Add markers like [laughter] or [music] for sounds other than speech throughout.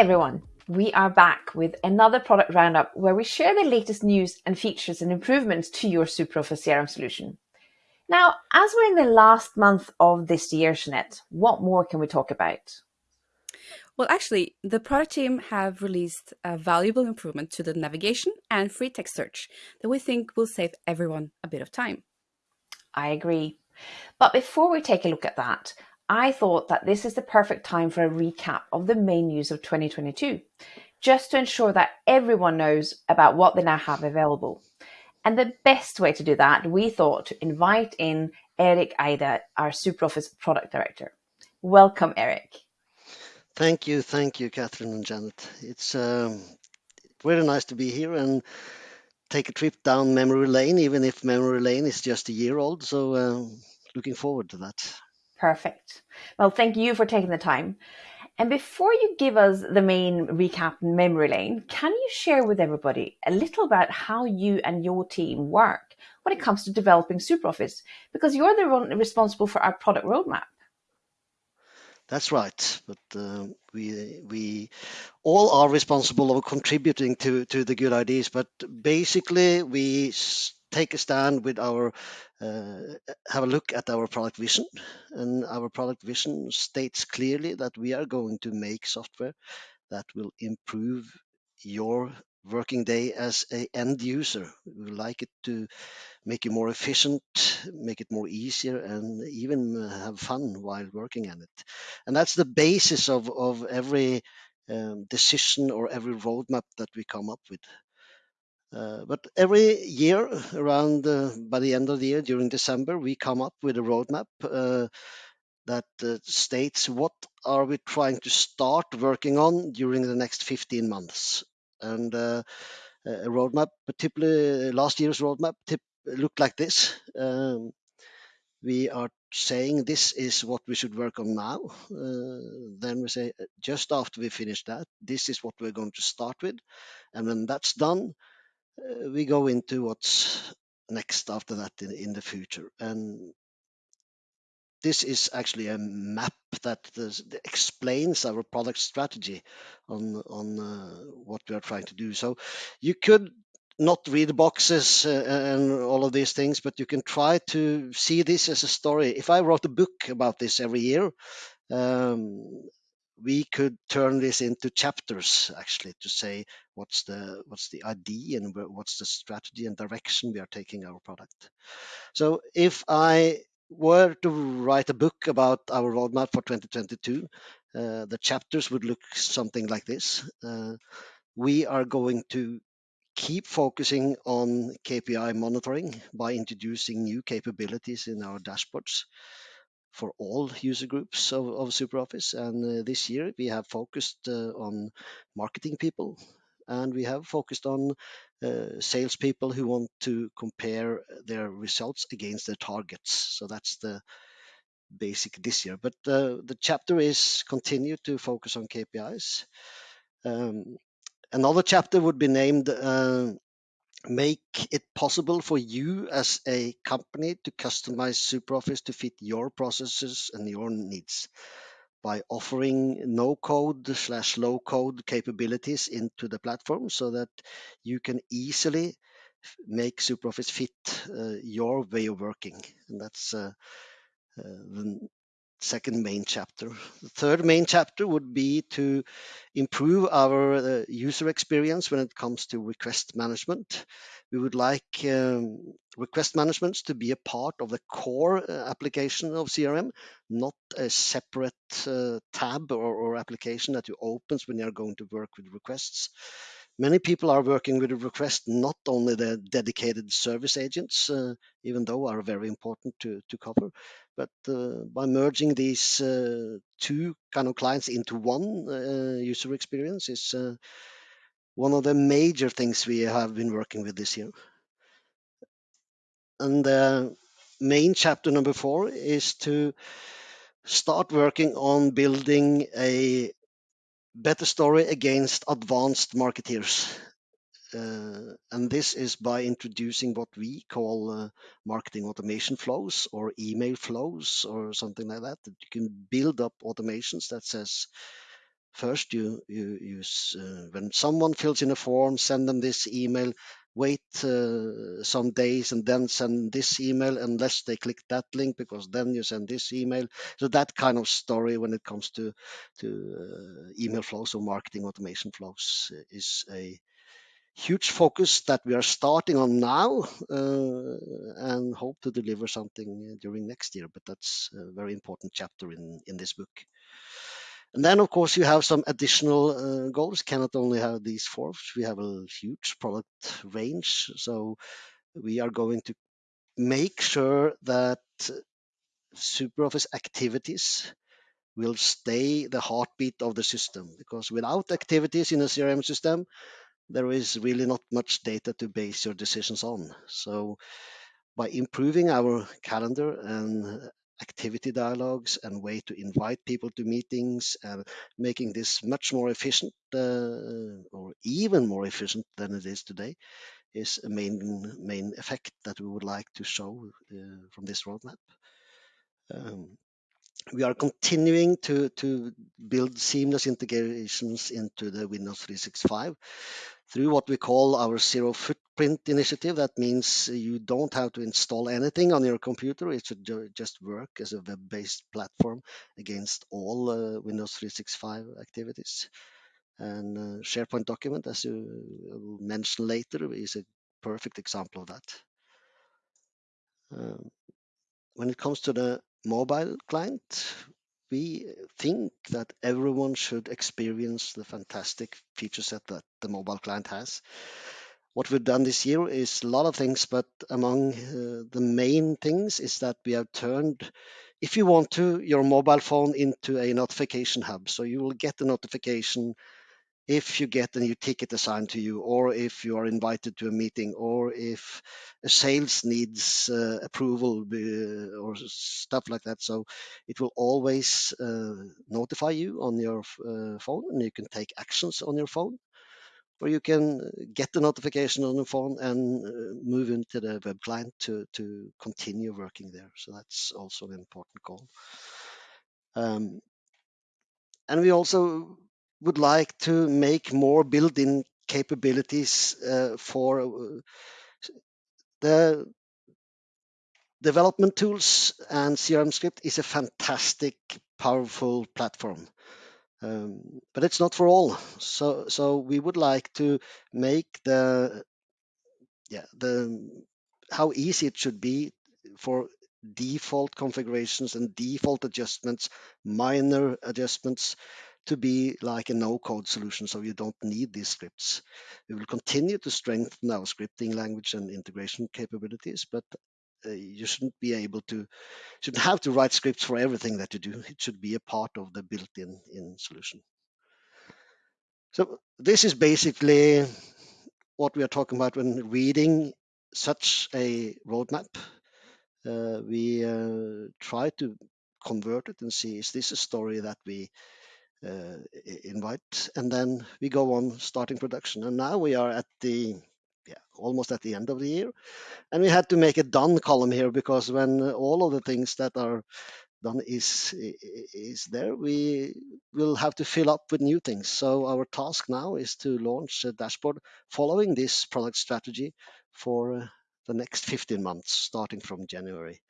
everyone. We are back with another product roundup where we share the latest news and features and improvements to your SuperOffice CRM solution. Now, as we're in the last month of this year, Jeanette, what more can we talk about? Well, actually, the product team have released a valuable improvement to the navigation and free text search that we think will save everyone a bit of time. I agree. But before we take a look at that, I thought that this is the perfect time for a recap of the main news of 2022, just to ensure that everyone knows about what they now have available. And the best way to do that, we thought to invite in Eric Ida, our SuperOffice product director. Welcome, Eric. Thank you, thank you, Catherine and Janet. It's um, nice to be here and take a trip down memory lane, even if memory lane is just a year old. So, uh, looking forward to that. Perfect. Well, thank you for taking the time. And before you give us the main recap and memory lane, can you share with everybody a little about how you and your team work when it comes to developing SuperOffice? Because you're the one responsible for our product roadmap. That's right. But uh, we we all are responsible of contributing to to the good ideas. But basically, we take a stand with our uh, have a look at our product vision. And our product vision states clearly that we are going to make software that will improve your working day as a end user. We like it to make you more efficient make it more easier and even have fun while working on it. And that's the basis of of every um, decision or every roadmap that we come up with uh, but every year, around uh, by the end of the year, during December, we come up with a roadmap uh, that uh, states what are we trying to start working on during the next 15 months. And uh, a roadmap, particularly last year's roadmap, looked like this. Um, we are saying this is what we should work on now. then we say just after we finish that, this is what we're going to start with. And when that's done, uh, we go into what's next after that in, in the future. And this is actually a map that explains our product strategy on on uh, what we are trying to do. So you could not read boxes uh, and all of these things, but you can try to see this as a story. If I wrote a book about this every year, um, we could turn this into chapters actually to say what's the what's the idea and what's the strategy and direction we are taking our product. So if i were to write a book about our roadmap for 2022 uh, the chapters would look something like this. Uh, we are going to keep focusing on kpi monitoring by introducing new capabilities in our dashboards for all user groups of, of SuperOffice. And uh, this year we have focused uh, on marketing people and we have focused on uh, salespeople who want to compare their results against their targets. So that's the basic this year. But uh, the chapter is continue to focus on KPIs. Um, another chapter would be named uh, make it possible for you as a company to customize SuperOffice to fit your processes and your needs by offering no code slash low code capabilities into the platform so that you can easily make SuperOffice fit uh, your way of working. And that's uh, uh, the second main chapter. The third main chapter would be to improve our uh, user experience when it comes to request management. We would like um, request management to be a part of the core uh, application of CRM, not a separate uh, tab or, or, application that you opens when you're going to work with requests. Many people are working with a request, not only the dedicated service agents, uh, even though are very important to, to cover, but uh, by merging these uh, two kind of clients into one uh, user experience is one of the major things we have been working with this year. And the main chapter number four is to start working on building a better story against advanced marketeers. Uh, and this is by introducing what we call uh, marketing automation flows or email flows or something like that. That you can build up automations that says first you you use uh, when someone fills in a form send them this email wait uh, some days and then send this email unless they click that link because then you send this email so that kind of story when it comes to to uh, email flows or marketing automation flows is a huge focus that we are starting on now uh, and hope to deliver something during next year but that's a very important chapter in in this book and then, of course, you have some additional uh, goals. Cannot only have these four. We have a huge product range, so we are going to make sure that SuperOffice activities will stay the heartbeat of the system. Because without activities in a CRM system, there is really not much data to base your decisions on. So by improving our calendar and activity dialogues and way to invite people to meetings and making this much more efficient uh, or even more efficient than it is today is a main main effect that we would like to show uh, from this roadmap. Um, we are continuing to, to build seamless integrations into the Windows 365 through what we call our zero footprint initiative. That means you don't have to install anything on your computer. It should just work as a web-based platform against all uh, Windows 365 activities. And uh, SharePoint document, as you will mention later, is a perfect example of that. Um, when it comes to the mobile client, we think that everyone should experience the fantastic feature set that the mobile client has. What we've done this year is a lot of things, but among uh, the main things is that we have turned, if you want to, your mobile phone into a notification hub. So you will get a notification if you get a new ticket assigned to you, or if you are invited to a meeting, or if a sales needs uh, approval uh, or stuff like that. So it will always uh, notify you on your uh, phone, and you can take actions on your phone, or you can get the notification on your phone and uh, move into the web client to to continue working there. So that's also an important goal. Um, and we also would like to make more built-in capabilities uh, for uh, the development tools and CRM script is a fantastic, powerful platform. Um, but it's not for all. So, so we would like to make the yeah the how easy it should be for default configurations and default adjustments, minor adjustments to be like a no-code solution, so you don't need these scripts. We will continue to strengthen our scripting language and integration capabilities, but uh, you shouldn't be able to, shouldn't have to write scripts for everything that you do. It should be a part of the built-in in solution. So this is basically what we are talking about when reading such a roadmap. Uh, we uh, try to convert it and see is this a story that we invite, and then we go on starting production. And now we are at the yeah almost at the end of the year, and we had to make a done column here because when all of the things that are done is is there, we will have to fill up with new things. So our task now is to launch a dashboard following this product strategy for the next 15 months, starting from January.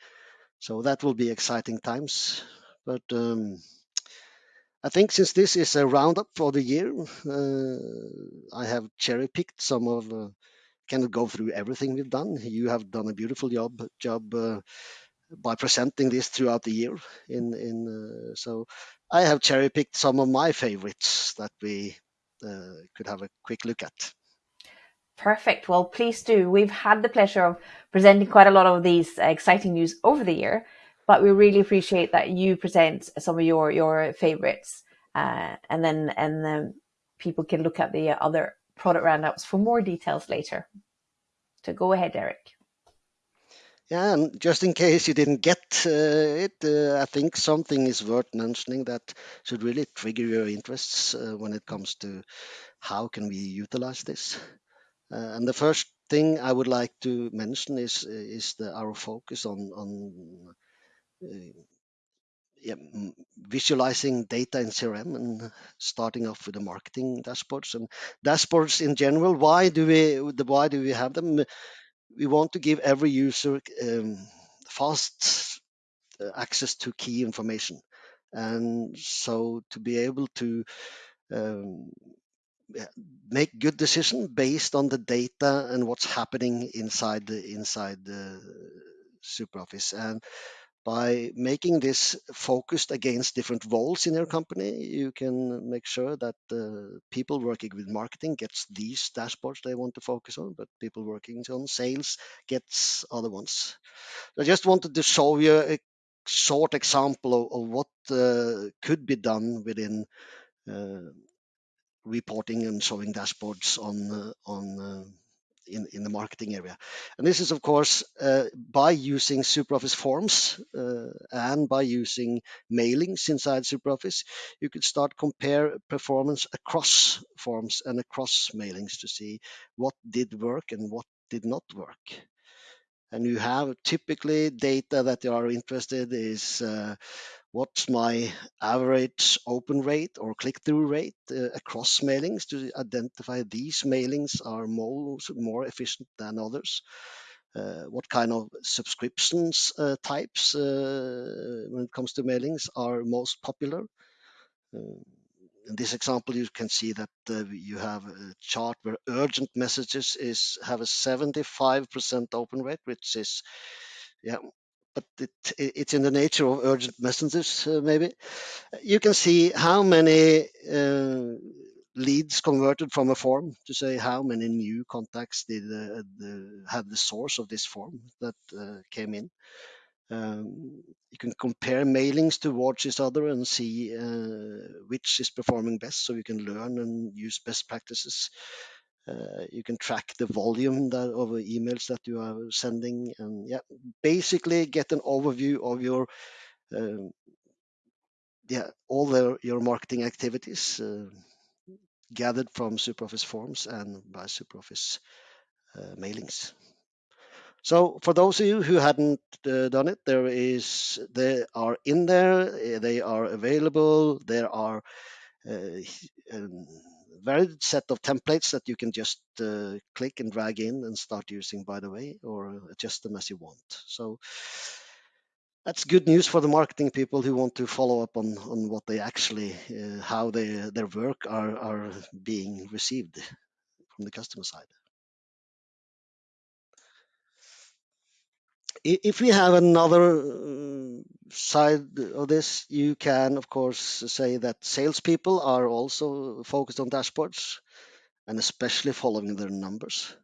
So that will be exciting times, but. Um, I think since this is a roundup for the year, uh, I have cherry picked some of. Uh, cannot go through everything we've done. You have done a beautiful job job uh, by presenting this throughout the year. In in uh, so I have cherry picked some of my favorites that we uh, could have a quick look at. Perfect. Well, please do. We've had the pleasure of presenting quite a lot of these exciting news over the year but we really appreciate that you present some of your your favorites, uh, and then and then people can look at the other product roundups for more details later. So go ahead, Eric. Yeah, and just in case you didn't get uh, it, uh, I think something is worth mentioning that should really trigger your interests uh, when it comes to how can we utilize this. Uh, and the first thing I would like to mention is is the, our focus on on yeah, visualizing data in CRM and starting off with the marketing dashboards and dashboards in general. Why do we why do we have them? We want to give every user um, fast uh, access to key information, and so to be able to um, make good decision based on the data and what's happening inside the inside the SuperOffice and by making this focused against different roles in your company, you can make sure that the people working with marketing gets these dashboards they want to focus on, but people working on sales gets other ones. I just wanted to show you a short example of, of what uh, could be done within uh, reporting and showing dashboards on uh, on uh, in, in the marketing area. And this is, of course, uh, by using SuperOffice forms uh, and by using mailings inside SuperOffice, you could start compare performance across forms and across mailings to see what did work and what did not work. And you have typically data that you are interested is uh, what's my average open rate or click-through rate uh, across mailings to identify these mailings are more, more efficient than others. Uh, what kind of subscriptions uh, types uh, when it comes to mailings are most popular. Uh, in this example, you can see that uh, you have a chart where urgent messages is have a 75% open rate, which is yeah but it, it's in the nature of urgent messages, uh, maybe. You can see how many uh, leads converted from a form to say how many new contacts did uh, the, have the source of this form that uh, came in. Um, you can compare mailings towards each other and see uh, which is performing best so you can learn and use best practices uh, you can track the volume that, of emails that you are sending, and yeah, basically get an overview of your um, yeah all your marketing activities uh, gathered from SuperOffice forms and by SuperOffice uh, mailings. So for those of you who hadn't uh, done it, there is they are in there, they are available. There are uh, um, varied set of templates that you can just uh, click and drag in and start using by the way or adjust them as you want. So that's good news for the marketing people who want to follow up on on what they actually uh, how they, their work are are being received from the customer side if we have another uh, side of this, you can, of course, say that salespeople are also focused on dashboards and especially following their numbers.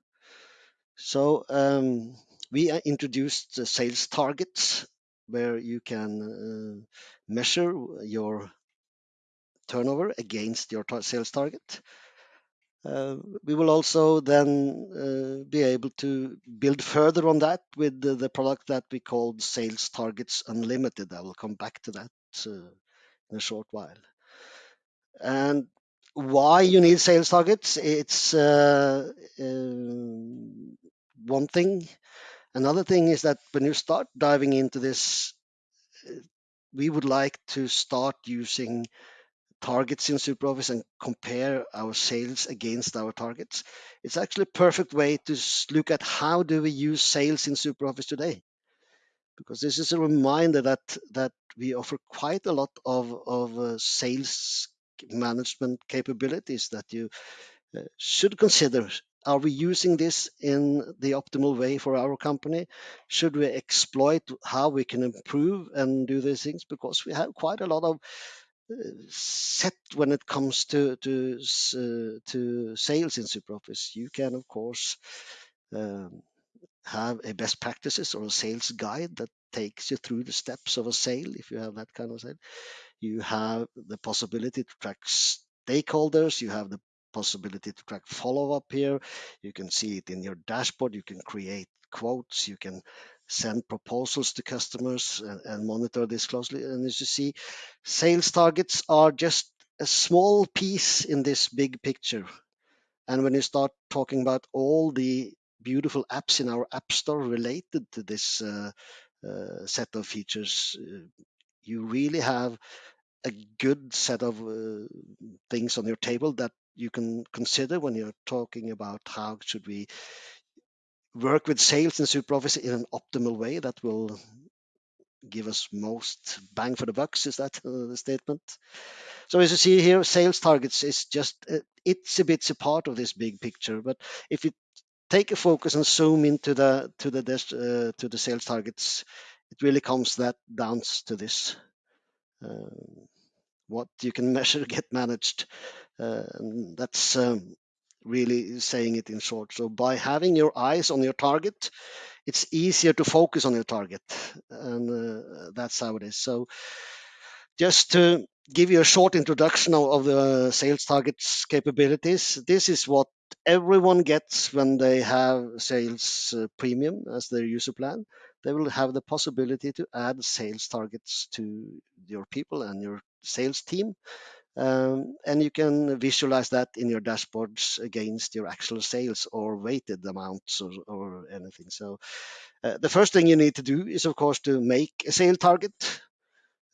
So um, we introduced the sales targets where you can uh, measure your turnover against your sales target. Uh, we will also then uh, be able to build further on that with the, the, product that we called Sales Targets Unlimited. I will come back to that uh, in a short while. And why you need sales targets? It's um, one thing. Another thing is that when you start diving into this, we would like to start using targets in SuperOffice and compare our sales against our targets. It's actually a perfect way to look at how do we use sales in SuperOffice today. Because this is a reminder that that we offer quite a lot of, of uh, sales management capabilities that you uh, should consider. Are we using this in the optimal way for our company? Should we exploit how we can improve and do these things? Because we have quite a lot of set when it comes to to uh, to sales in SuperOffice. You can of course um, have a best practices or a sales guide that takes you through the steps of a sale if you have that kind of sale. You have the possibility to track stakeholders. You have the possibility to track follow up here. You can see it in your dashboard. You can create quotes. You can send proposals to customers and, and monitor this closely. And as you see, sales targets are just a small piece in this big picture. And when you start talking about all the beautiful apps in our app store related to this uh, uh, set of features, uh, you really have a good set of uh, things on your table that you can consider when you're talking about how should we work with sales in SuperOffice in an optimal way that will give us most bang for the bucks. Is that uh, the statement? So as you see here, sales targets is just uh, it's a bit a part of this big picture. But if you take a focus and zoom into the to the uh, to the sales targets, it really comes that down to this. Uh, what you can [laughs] measure get managed. Uh, and that's um, really saying it in short. So by having your eyes on your target, it's easier to focus on your target, and uh, that's how it is. So just to give you a short introduction of, of the sales targets capabilities, this is what everyone gets when they have sales uh, premium as their user plan. They will have the possibility to add sales targets to your people and your sales team. Um, and you can visualize that in your dashboards against your actual sales or weighted amounts or, or anything. So uh, the first thing you need to do is, of course, to make a sale target.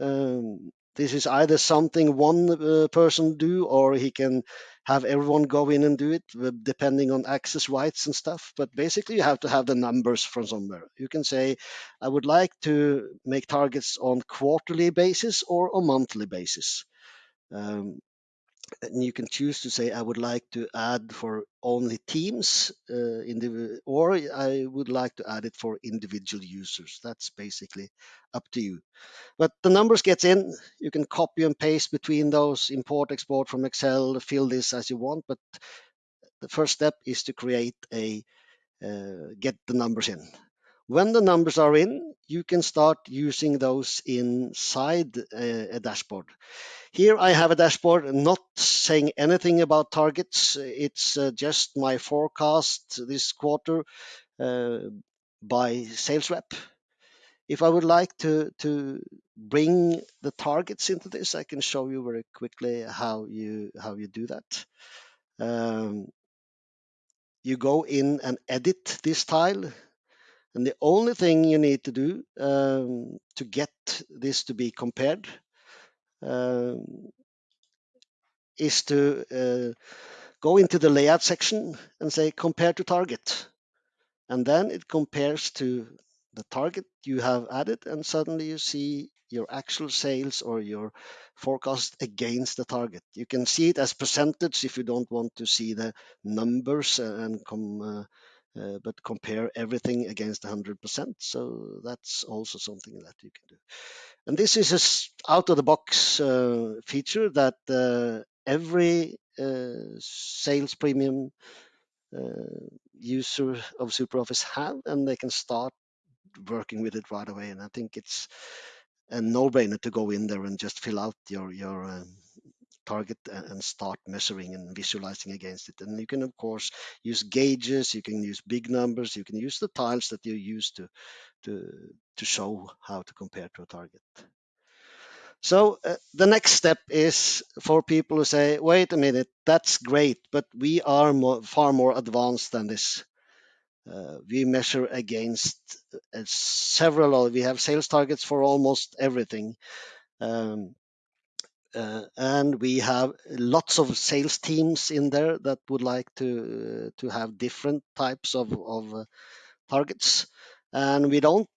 Um, this is either something one uh, person do or he can have everyone go in and do it uh, depending on access rights and stuff but basically you have to have the numbers from somewhere you can say i would like to make targets on quarterly basis or a monthly basis um, and you can choose to say I would like to add for only teams, uh, or I would like to add it for individual users. That's basically up to you. But the numbers gets in. You can copy and paste between those, import, export from Excel, fill this as you want. But the first step is to create a uh, get the numbers in. When the numbers are in, you can start using those inside a, a dashboard. Here I have a dashboard not saying anything about targets. It's uh, just my forecast this quarter uh, by sales rep. If I would like to, to bring the targets into this, I can show you very quickly how you how you do that. Um, you go in and edit this tile and the only thing you need to do um, to get this to be compared um, is to uh, go into the layout section and say compare to target. And then it compares to the target you have added, and suddenly you see your actual sales or your forecast against the target. You can see it as percentage if you don't want to see the numbers and come uh, uh, but compare everything against 100%. So that's also something that you can do. And this is a out of the box uh, feature that uh, every uh, sales premium uh, user of SuperOffice have, and they can start working with it right away. And I think it's a no-brainer to go in there and just fill out your your um, target and start measuring and visualizing against it. And you can, of course, use gauges, you can use big numbers, you can use the tiles that you use to, to, to show how to compare to a target. So uh, the next step is for people who say, wait a minute, that's great, but we are more, far more advanced than this. Uh, we measure against uh, several, we have sales targets for almost everything. Um, uh, and we have lots of sales teams in there that would like to uh, to have different types of, of uh, targets. And we don't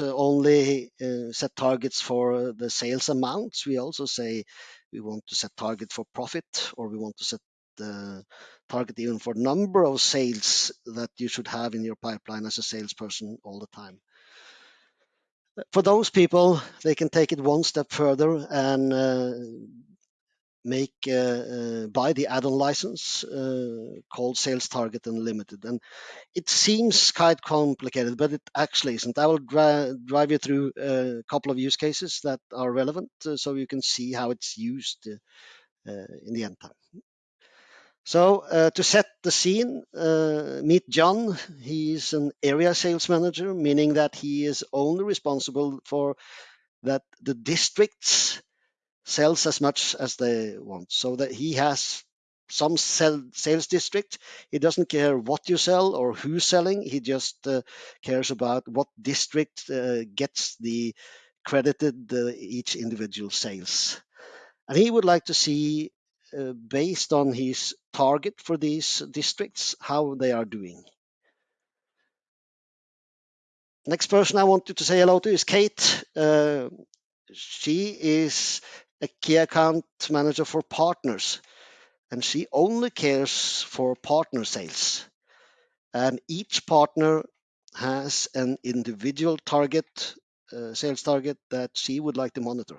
uh, only set targets for the sales amounts. We also say we want to set target for profit or we want to set the target even for number of sales that you should have in your pipeline as a salesperson all the time for those people, they can take it one step further and uh, make uh, uh, buy the add-on license uh, called Sales Target Unlimited. And it seems quite complicated, but it actually isn't. I will dri drive you through a couple of use cases that are relevant, uh, so you can see how it's used uh, in the end time. So uh, to set the scene, uh, meet John. He's an area sales manager, meaning that he is only responsible for that the districts sells as much as they want. So that he has some sell, sales district. He doesn't care what you sell or who's selling. He just uh, cares about what district uh, gets the credited each individual sales. And he would like to see, uh, based on his target for these districts, how they are doing. Next person I wanted to say hello to is Kate. Uh, she is a key account manager for partners, and she only cares for partner sales. And each partner has an individual target, uh, sales target that she would like to monitor.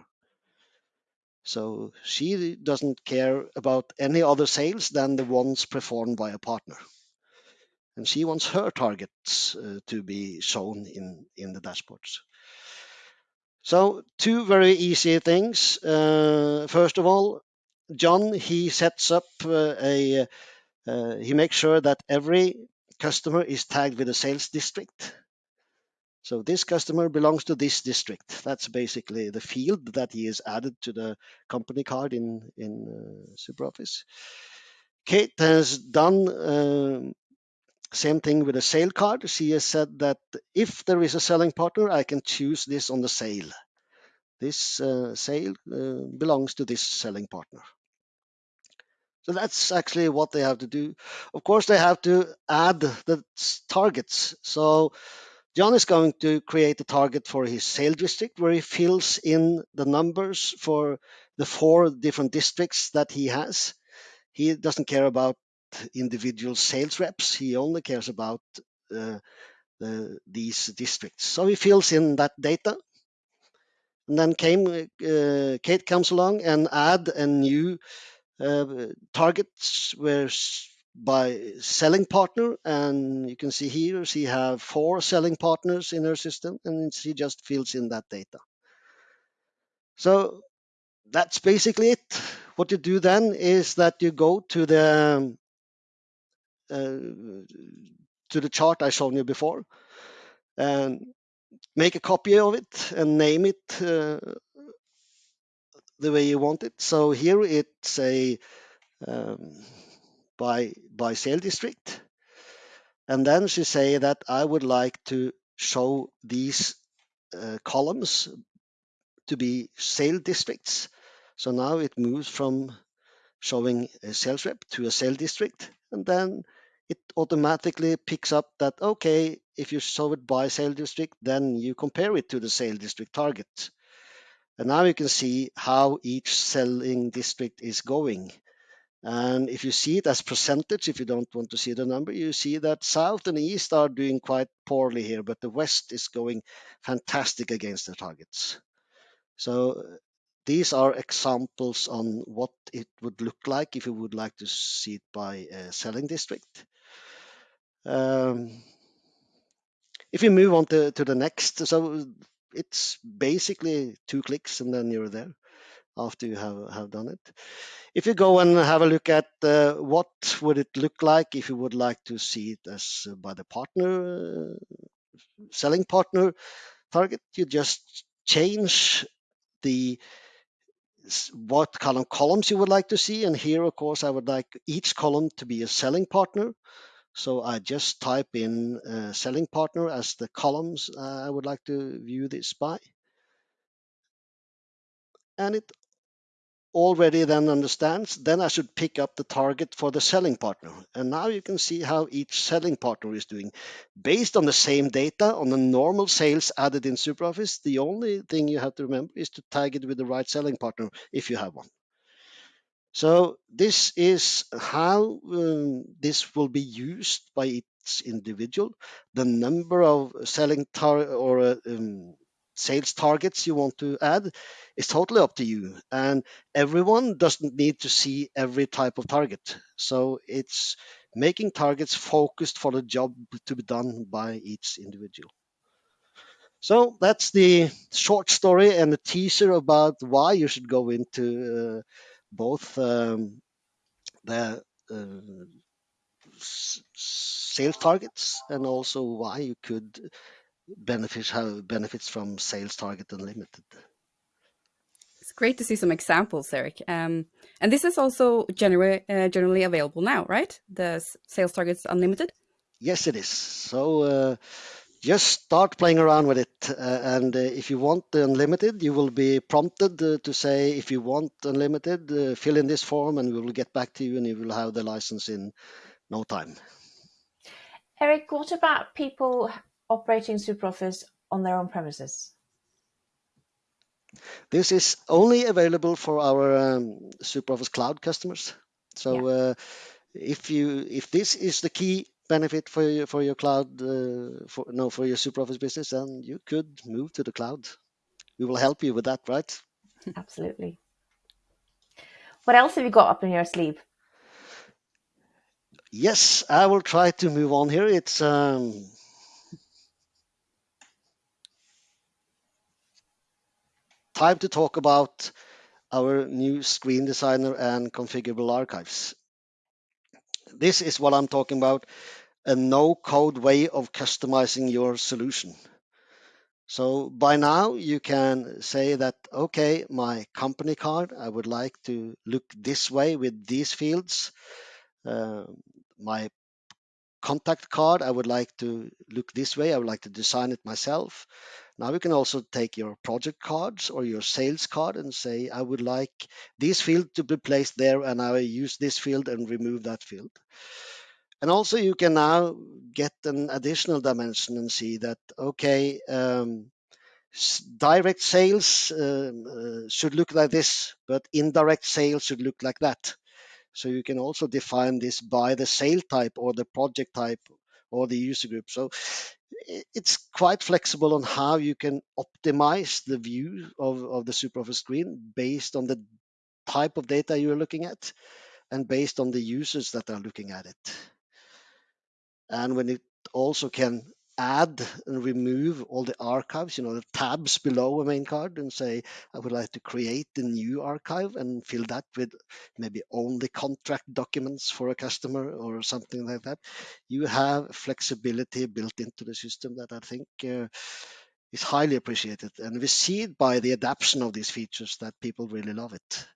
So she doesn't care about any other sales than the ones performed by a partner. And she wants her targets uh, to be shown in, in the dashboards. So two very easy things. Uh, first of all, John, he sets up uh, a, uh, he makes sure that every customer is tagged with a sales district. So this customer belongs to this district. That's basically the field that he has added to the company card in, in uh, SuperOffice. Kate has done uh, same thing with a sale card. She has said that if there is a selling partner, I can choose this on the sale. This uh, sale uh, belongs to this selling partner. So that's actually what they have to do. Of course, they have to add the targets. So John is going to create a target for his sale district where he fills in the numbers for the four different districts that he has. He doesn't care about individual sales reps. He only cares about uh, the, these districts. So he fills in that data. And then came, uh, Kate comes along and add a new uh, target where by selling partner and you can see here she have four selling partners in her system and she just fills in that data so that's basically it what you do then is that you go to the uh, to the chart I showed you before and make a copy of it and name it uh, the way you want it. So here it's a um, by by sale district, and then she say that I would like to show these uh, columns to be sale districts. So now it moves from showing a sales rep to a sale district, and then it automatically picks up that, okay, if you show it by sale district, then you compare it to the sale district target. And now you can see how each selling district is going. And if you see it as percentage, if you don't want to see the number, you see that South and East are doing quite poorly here, but the West is going fantastic against the targets. So these are examples on what it would look like if you would like to see it by a selling district. Um, if you move on to, to the next, so it's basically two clicks and then you're there after you have, have done it. If you go and have a look at uh, what would it look like if you would like to see it as uh, by the partner, uh, selling partner target, you just change the what column columns you would like to see. And here, of course, I would like each column to be a selling partner. So I just type in uh, selling partner as the columns I would like to view this by. And it already then understands, then I should pick up the target for the selling partner. And now you can see how each selling partner is doing. Based on the same data on the normal sales added in SuperOffice, the only thing you have to remember is to tag it with the right selling partner if you have one. So this is how um, this will be used by each individual. The number of selling tar or uh, um, sales targets you want to add is totally up to you. And everyone doesn't need to see every type of target. So it's making targets focused for the job to be done by each individual. So that's the short story and the teaser about why you should go into uh, both um, the uh, sales targets and also why you could benefits have benefits from sales target unlimited. It's great to see some examples, Eric. Um, and this is also generally uh, generally available now, right? The sales targets unlimited. Yes, it is. So uh, just start playing around with it. Uh, and uh, if you want unlimited, you will be prompted uh, to say, if you want unlimited, uh, fill in this form and we will get back to you and you will have the license in no time. Eric, what about people operating SuperOffice on their own premises? This is only available for our um, SuperOffice Cloud customers. So yeah. uh, if you if this is the key benefit for your for your cloud uh, for no for your SuperOffice business, then you could move to the cloud. We will help you with that, right? [laughs] Absolutely. What else have you got up in your sleeve? Yes, I will try to move on here. It's um, time to talk about our new screen designer and configurable archives. This is what I'm talking about, a no-code way of customizing your solution. So by now you can say that, okay, my company card, I would like to look this way with these fields. Uh, my contact card, I would like to look this way. I would like to design it myself. Now you can also take your project cards or your sales card and say, I would like this field to be placed there and I use this field and remove that field. And also you can now get an additional dimension and see that, okay, um, direct sales uh, uh, should look like this, but indirect sales should look like that. So you can also define this by the sale type or the project type or the user group. So it's quite flexible on how you can optimize the view of, of the SuperOffice screen based on the type of data you're looking at and based on the users that are looking at it. And when it also can add and remove all the archives, you know, the tabs below a main card and say, I would like to create a new archive and fill that with maybe only contract documents for a customer or something like that. You have flexibility built into the system that I think uh, is highly appreciated. And we see it by the adoption of these features that people really love it.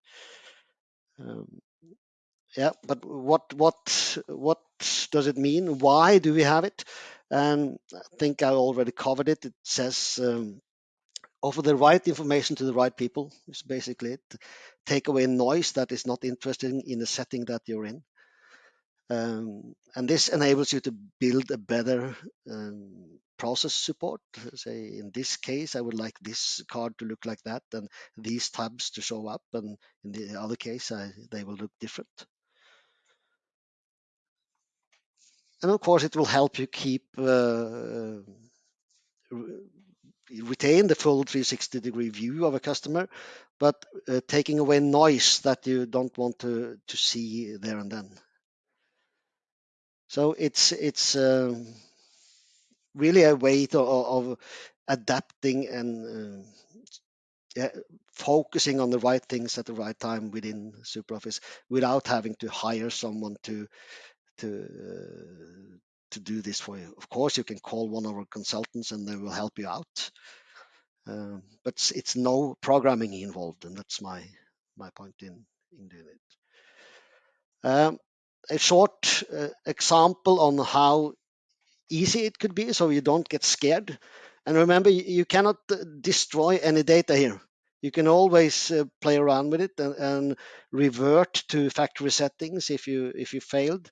Um, yeah, but what what what does it mean? Why do we have it? And I think I already covered it. It says um, offer the right information to the right people. Is basically it. Take away noise that is not interesting in the setting that you're in. Um, and this enables you to build a better um, process support. Say in this case, I would like this card to look like that, and these tabs to show up, and in the other case, I, they will look different. And of course it will help you keep uh, retain the full 360 degree view of a customer but uh, taking away noise that you don't want to to see there and then. So it's it's um, really a way to, of adapting and uh, focusing on the right things at the right time within SuperOffice without having to hire someone to to uh, to do this for you. Of course, you can call one of our consultants and they will help you out. Um, but it's, it's, no programming involved, and that's my my point in in doing it. Um, a short uh, example on how easy it could be, so you don't get scared. And remember, you, cannot uh, destroy any data here. You can always uh, play around with it and, and, revert to factory settings if you if you failed.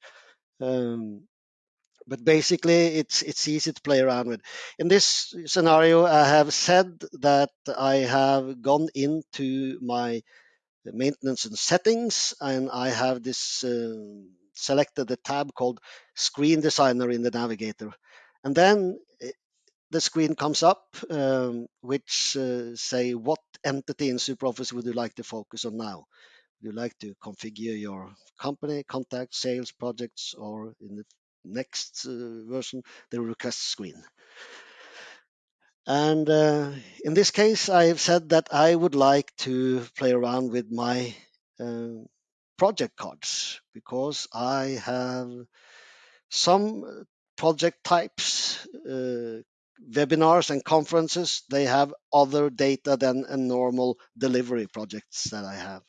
Um, but basically it's it's easy to play around with. In this scenario, I have said that I have gone into my maintenance and settings, and I have this uh, selected the tab called Screen Designer in the Navigator, and then eh, the screen comes up, um, which uh, say what entity in SuperOffice would you like to focus on now? You like to configure your company, contact, sales, projects, or in the next uh, version, the request screen. And uh, in this case, I have said that I would like to play around with my uh, project cards because I have some project types, uh, webinars and conferences, they have other data than a normal delivery projects that I have.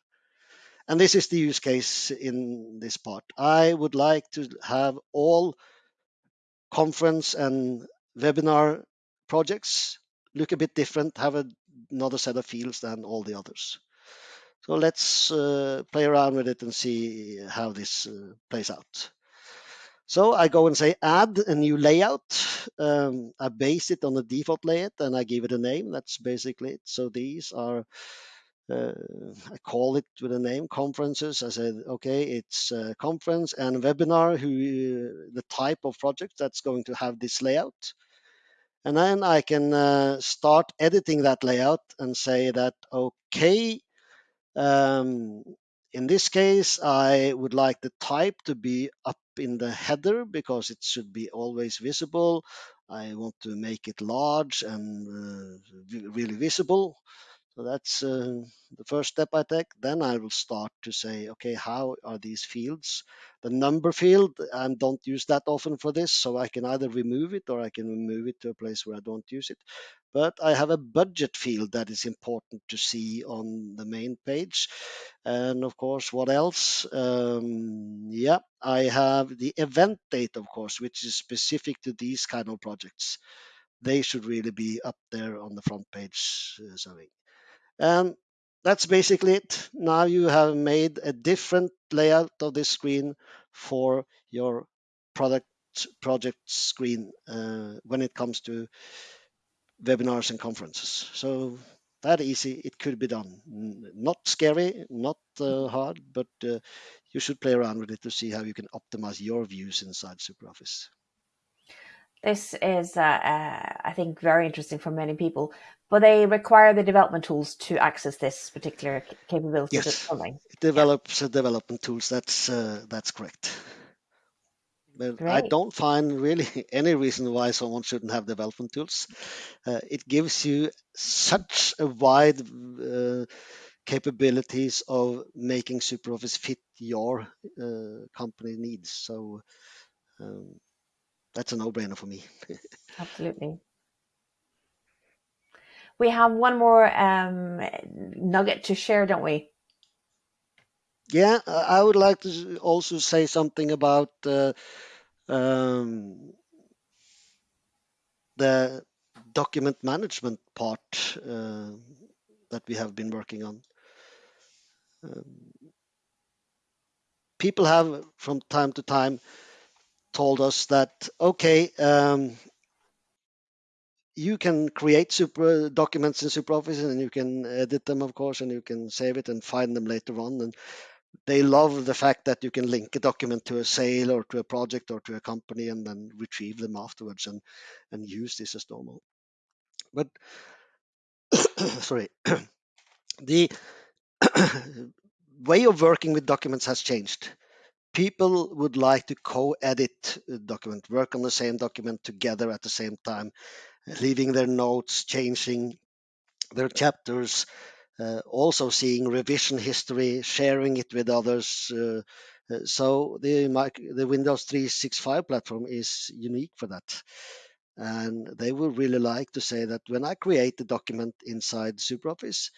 And this is the use case in this part. I would like to have all conference and webinar projects look a bit different, have a, another set of fields than all the others. So let's uh, play around with it and see how this uh, plays out. So I go and say add a new layout. Um, I base it on the default layout and I give it a name. That's basically it. So these are, uh, I call it with a name, conferences. I said, okay, it's a conference and webinar, who the type of project that's going to have this layout. And then I can uh, start editing that layout and say that, okay, um, in this case, I would like the type to be up in the header because it should be always visible. I want to make it large and uh, really visible. So that's uh, the first step I take. Then I will start to say, okay, how are these fields? The number field, I don't use that often for this, so I can either remove it or I can move it to a place where I don't use it. But I have a budget field that is important to see on the main page. And of course, what else? Um, yeah, I have the event date, of course, which is specific to these kind of projects. They should really be up there on the front page. Uh, sorry. And that's basically it. Now you have made a different layout of this screen for your product project screen uh, when it comes to webinars and conferences. So that easy, it could be done. Not scary, not uh, hard, but uh, you should play around with it to see how you can optimize your views inside SuperOffice. This is, uh, uh, I think, very interesting for many people, but they require the development tools to access this particular capability. Yes, it develops yeah. development tools. That's uh, that's correct. But Great. I don't find really [laughs] any reason why someone shouldn't have development tools. Uh, it gives you such a wide uh, capabilities of making SuperOffice fit your uh, company needs. So um, that's a no-brainer for me. [laughs] Absolutely. We have one more um, nugget to share, don't we? Yeah, I would like to also say something about uh, um, the document management part uh, that we have been working on. Um, people have, from time to time, told us that okay, um, you can create super documents in SuperOffice and you can edit them, of course, and you can save it and find them later on. And they love the fact that you can link a document to a sale or to a project or to a company and then retrieve them afterwards and and use this as normal. But [coughs] sorry, [coughs] the [coughs] way of working with documents has changed people would like to co-edit a document, work on the same document together at the same time, leaving their notes, changing their chapters, uh, also seeing revision history, sharing it with others. Uh, uh so the the Windows 365 platform is unique for that. And they would really like to say that when I create a document inside SuperOffice,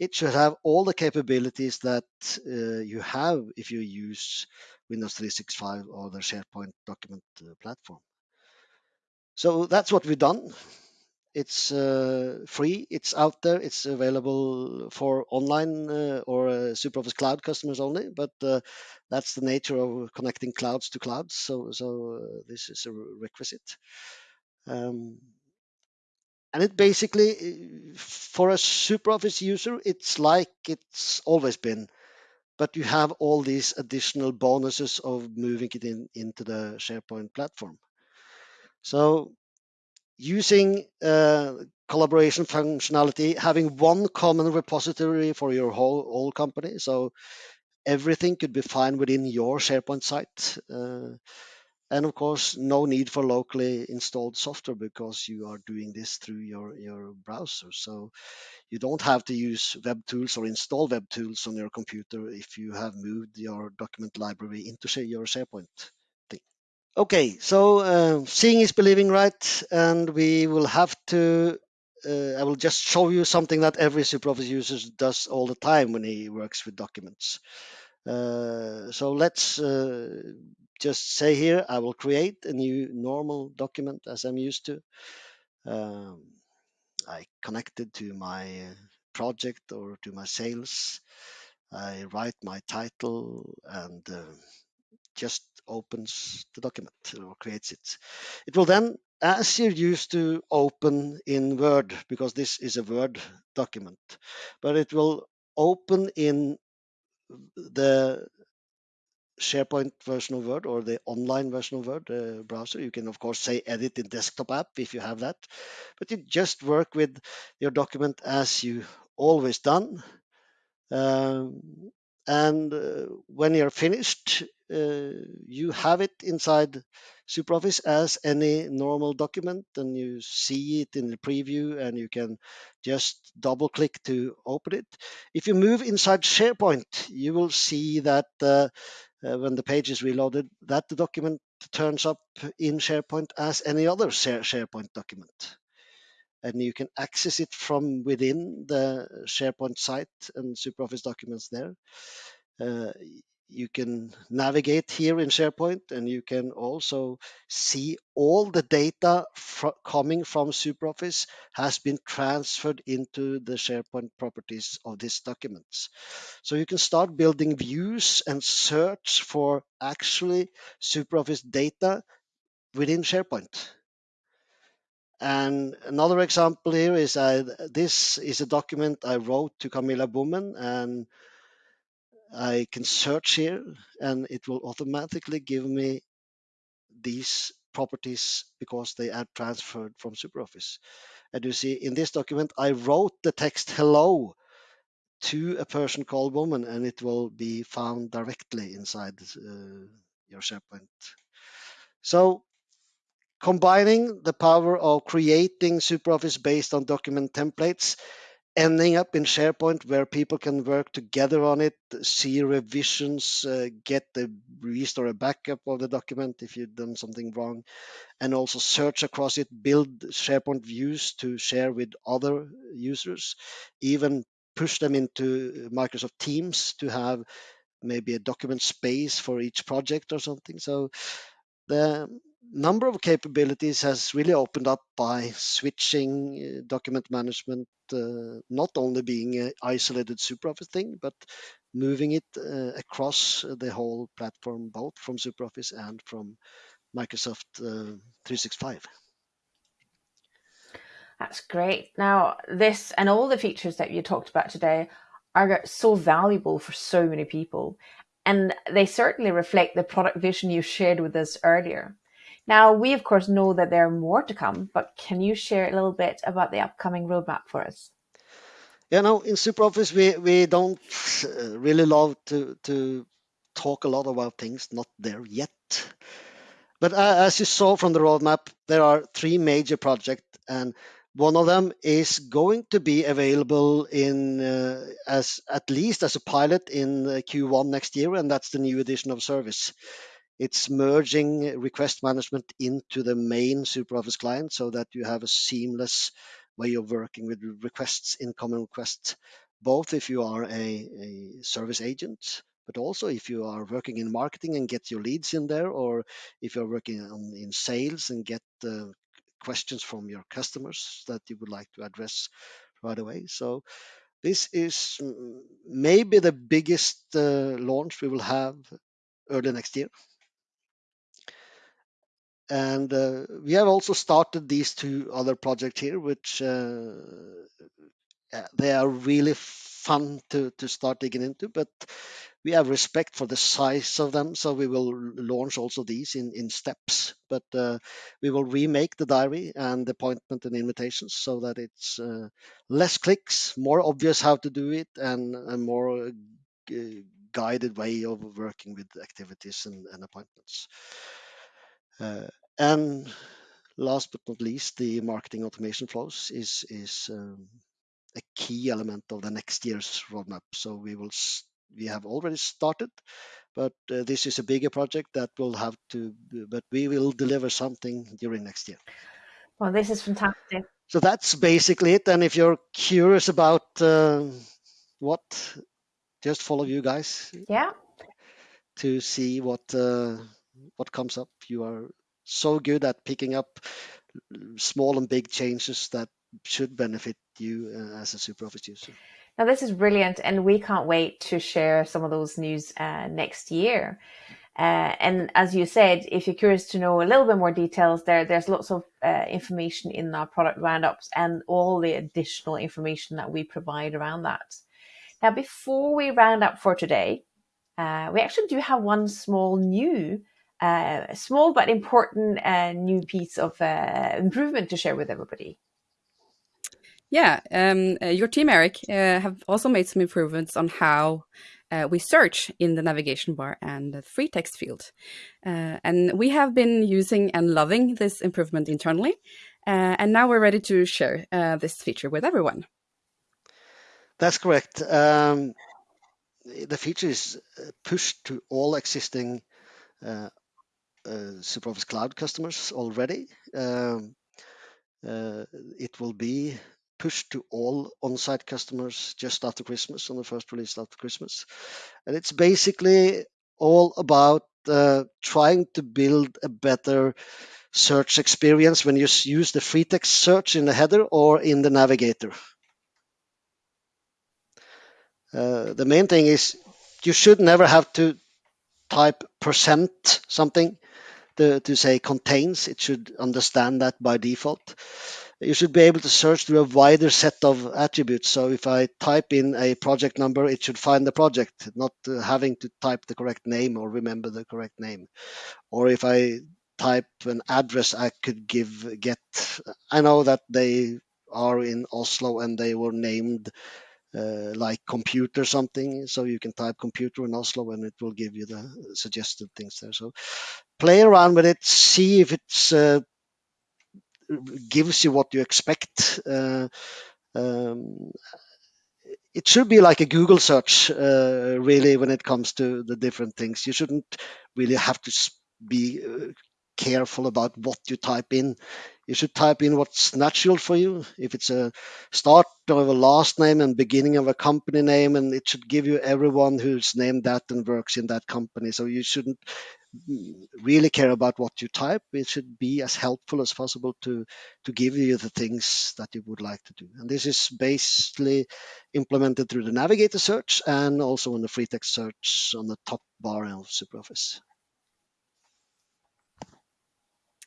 it should have all the capabilities that uh, you have if you use Windows 365 or the SharePoint document uh, platform. So that's what we've done. It's uh, free, it's out there, it's available for online uh, or uh, SuperOffice Cloud customers only, but uh, that's the nature of connecting clouds to clouds. So, so this is a requisite. Um, and it basically, for a SuperOffice user, it's like it's always been, but you have all these additional bonuses of moving it in into the SharePoint platform. So using uh, collaboration functionality, having one common repository for your whole, whole company. So everything could be fine within your SharePoint site. Uh, and of course no need for locally installed software because you are doing this through your your browser. So you don't have to use web tools or install web tools on your computer if you have moved your document library into your sharepoint thing. Okay so uh, seeing is believing right? And we will have to uh, I will just show you something that every SuperOffice user does all the time when he works with documents. Uh, so let's uh, just say here, I will create a new normal document as I'm used to. Um, I connect it to my project or to my sales. I write my title and uh, just opens the document or creates it. It will then, as you're used to, open in Word because this is a Word document, but it will open in the SharePoint version of Word or the online version of Word uh, browser. You can, of course, say edit in desktop app if you have that, but you just work with your document as you always done. Um, and uh, when you're finished, uh, you have it inside SuperOffice as any normal document, and you see it in the preview, and you can just double click to open it. If you move inside SharePoint, you will see that uh, uh, when the page is reloaded, that the document turns up in SharePoint as any other SharePoint document. And you can access it from within the SharePoint site and SuperOffice documents there. Uh, you can navigate here in SharePoint and you can also see all the data fr coming from SuperOffice has been transferred into the SharePoint properties of these documents. So you can start building views and search for actually SuperOffice data within SharePoint. And another example here is uh, this is a document I wrote to Camilla Bowman and I can search here and it will automatically give me these properties because they are transferred from SuperOffice. And you see in this document, I wrote the text hello to a person called Bowman and it will be found directly inside uh, your SharePoint. So combining the power of creating SuperOffice based on document templates ending up in SharePoint where people can work together on it, see revisions, uh, get the restore a backup of the document if you've done something wrong, and also search across it, build SharePoint views to share with other users, even push them into Microsoft Teams to have maybe a document space for each project or something. So the number of capabilities has really opened up by switching uh, document management, uh, not only being an isolated SuperOffice thing, but moving it uh, across the whole platform, both from SuperOffice and from Microsoft uh, 365. That's great. Now, this and all the features that you talked about today are so valuable for so many people. And they certainly reflect the product vision you shared with us earlier. Now, we of course know that there are more to come, but can you share a little bit about the upcoming roadmap for us? Yeah, no, in SuperOffice, we, we don't uh, really love to, to talk a lot about things not there yet. But uh, as you saw from the roadmap, there are three major projects, and one of them is going to be available in uh, as at least as a pilot in uh, Q1 next year, and that's the new edition of service. It's merging request management into the main SuperOffice client so that you have a seamless way of working with requests, incoming requests, both if you are a, a service agent, but also if you are working in marketing and get your leads in there, or if you're working on, in sales and get uh, questions from your customers that you would like to address right away. So this is mm, maybe the biggest uh, launch we will have early next year. And uh, we have also started these two other projects here, which uh, they are really fun to, to start digging into, but we have respect for the size of them, so we will launch also these in, in steps. But uh, we will remake the diary and the appointment and invitations so that it's uh, less clicks, more obvious how to do it, and a more uh, guided way of working with activities and, and appointments. Uh, and last but not least, the marketing automation flows is is um, a key element of the next year's roadmap. So we will we have already started, but uh, this is a bigger project that will have to. But we will deliver something during next year. Well, this is fantastic. So that's basically it. And if you're curious about uh, what, just follow you guys. Yeah. To see what uh, what comes up. You are so good at picking up small and big changes that should benefit you uh, as a SuperOffice user. Now, this is brilliant, and we can't wait to share some of those news uh, next year. Uh, and as you said, if you're curious to know a little bit more details, there there's lots of uh, information in our product roundups and all the additional information that we provide around that. Now, before we round up for today, uh, we actually do have one small new, uh, small but important uh, new piece of uh, improvement to share with everybody. Yeah, um, your team, Eric, have also made some improvements on how uh, we search in the navigation bar and the free text field. Uh, and we have been using and loving this improvement internally. Uh, and now we're ready to share uh, this feature with everyone. That's correct. Um, the feature is uh, pushed to all existing uh, SuperOffice Cloud customers already. Um, it will be pushed to all on-site customers just after Christmas on the first release after Christmas. And it's basically all about uh, trying to build a better search experience when you use the free text search in the header or in the navigator. Uh, the main thing is you should never have to type percent something to, to say contains. It should understand that by default you should be able to search through a wider set of attributes. So if I type in a project number, it should find the project, not uh, having to type the correct name or remember the correct name. Or if I type an address, I could give get. I know that they are in Oslo and they were named uh, like computer something. So you can type computer in Oslo and it will give you the suggested things there. So play around with it, see if it's uh, gives you what you expect. Uh, um, it should be like a Google search, uh, really, when it comes to the different things. You shouldn't really have to be uh, careful about what you type in. You should type in what's natural for you. If it's a start of a last name and beginning of a company name, and it should give you everyone who's named that and works in that company. So you shouldn't really care about what you type. It should be as helpful as possible to to give you the things that you would like to do. And this is basically implemented through the navigator search and also in the free text search on the top bar of SuperOffice.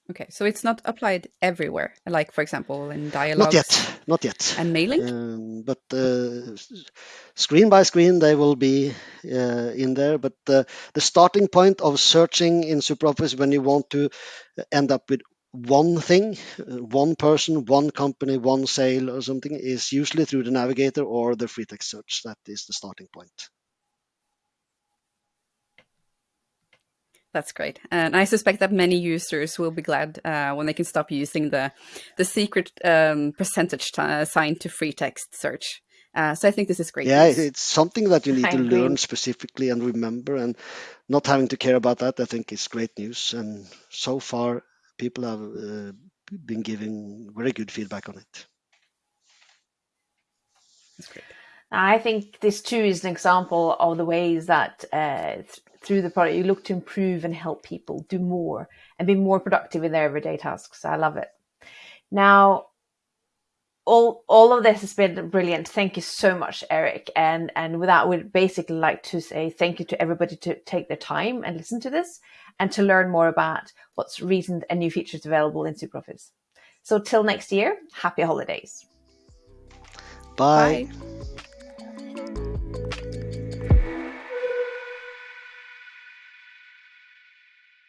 Okay, so it's not applied everywhere, like for example in dialogues. Not yet, not yet. And mailing. Um, but uh, screen by screen they will be uh, in there. But uh, the starting point of searching in SuperOffice when you want to end up with one thing, uh, one person, one company, one sale or something is usually through the navigator or the free text search. That is the starting point. That's great, and I suspect that many users will be glad uh, when they can stop using the the secret um, percentage sign to free text search. Uh, so I think this is great. Yeah, news. it's something that you [laughs] need I to agree. learn specifically and remember, and not having to care about that. I think is great news, and so far people have uh, been giving very good feedback on it. That's great. I think this too is an example of the ways that uh, th- through the product you look to improve and help people do more and be more productive in their everyday tasks. I love it. Now, all all of this has been brilliant. Thank you so much, Eric. And and with that, we'd basically like to say thank you to everybody to take their time and listen to this and to learn more about what's recent and new features available in SuperOffice. So till next year, happy holidays. Bye. Bye.